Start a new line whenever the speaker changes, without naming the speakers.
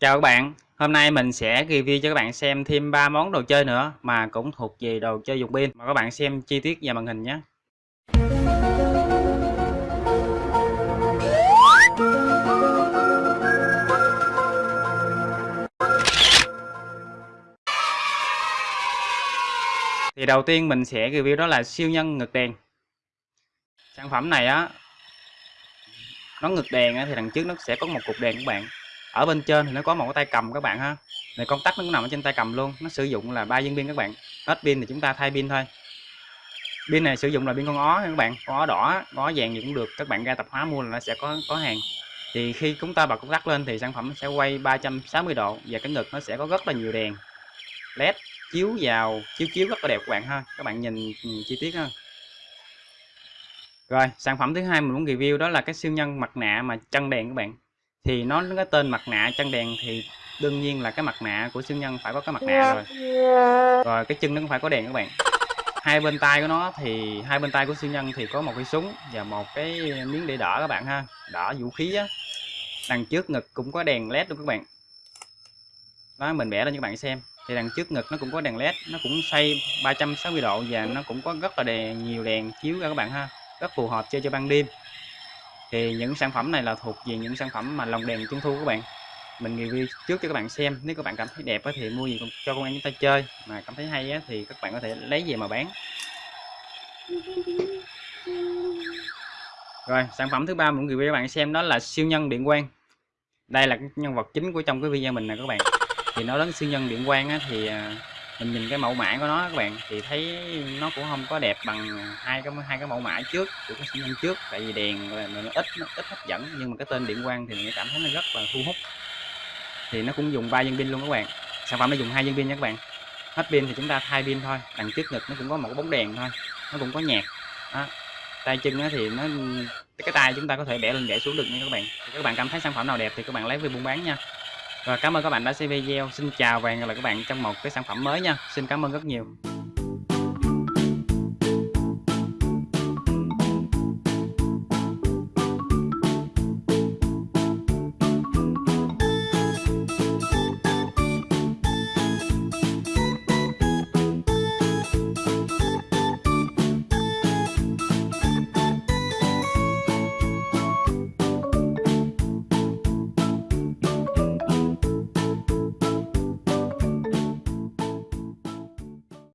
Chào các bạn, hôm nay mình sẽ review cho các bạn xem thêm 3 món đồ chơi nữa mà cũng thuộc về đồ chơi dùng pin. Mà các bạn xem chi tiết và màn hình nhé. Thì đầu tiên mình sẽ review đó là siêu nhân ngực đèn. Sản phẩm này á nó ngực đèn á, thì đằng trước nó sẽ có một cục đèn các bạn ở bên trên thì nó có một cái tay cầm các bạn ha. Này công tắc nó cũng nằm ở trên tay cầm luôn. Nó sử dụng là ba viên pin các bạn. Hết pin thì chúng ta thay pin thôi. Pin này sử dụng là pin con ó các bạn. Con ó đỏ con ó vàng gì cũng được. Các bạn ra tập hóa mua là nó sẽ có có hàng. Thì khi chúng ta bật công tắc lên thì sản phẩm sẽ quay 360 độ và cái ngực nó sẽ có rất là nhiều đèn. Led chiếu vào chiếu chiếu rất là đẹp các bạn ha. Các bạn nhìn, nhìn chi tiết ha. Rồi sản phẩm thứ hai mình muốn review đó là cái siêu nhân mặt nạ mà chân đèn các bạn thì nó cái tên mặt nạ chân đèn thì đương nhiên là cái mặt nạ của siêu nhân phải có cái mặt nạ rồi. Rồi cái chân nó cũng phải có đèn các bạn. Hai bên tay của nó thì hai bên tay của siêu nhân thì có một cái súng và một cái miếng để đỡ các bạn ha. Đỡ vũ khí á. Đằng trước ngực cũng có đèn led luôn các bạn. Đó mình vẽ lên cho các bạn xem. Thì đằng trước ngực nó cũng có đèn led nó cũng xoay 360 độ và nó cũng có rất là đèn nhiều đèn chiếu ra các bạn ha. Rất phù hợp chơi cho ban đêm thì những sản phẩm này là thuộc về những sản phẩm mà lồng đèn trung thu các bạn. Mình review trước cho các bạn xem, nếu các bạn cảm thấy đẹp thì mua gì cho con em chúng ta chơi. Mà cảm thấy hay thì các bạn có thể lấy về mà bán. Rồi, sản phẩm thứ ba mình review cho các bạn xem đó là siêu nhân điện quang. Đây là nhân vật chính của trong cái video mình nè các bạn. Thì nó đến siêu nhân điện quang thì à, mình nhìn cái mẫu mã của nó các bạn, thì thấy nó cũng không có đẹp bằng hai cái hai cái mẫu mã trước, của cái sinh nhân trước. Tại vì đèn là nó ít nó ít hấp dẫn, nhưng mà cái tên điện quang thì mình cảm thấy nó rất là thu hút. Thì nó cũng dùng ba viên pin luôn các bạn. Sản phẩm nó dùng hai viên pin nha các bạn. Hết pin thì chúng ta thay pin thôi, đằng trước ngực nó cũng có một bóng đèn thôi, nó cũng có nhạc. Đó. tay chân thì nó, cái tay chúng ta có thể bẻ lên bẻ xuống được nha các bạn. Thì các bạn cảm thấy sản phẩm nào đẹp thì các bạn lấy về buôn bán nha. Rồi, cảm ơn các bạn đã xem video. Xin chào và hẹn gặp lại các bạn trong một cái sản phẩm mới nha. Xin cảm ơn rất nhiều.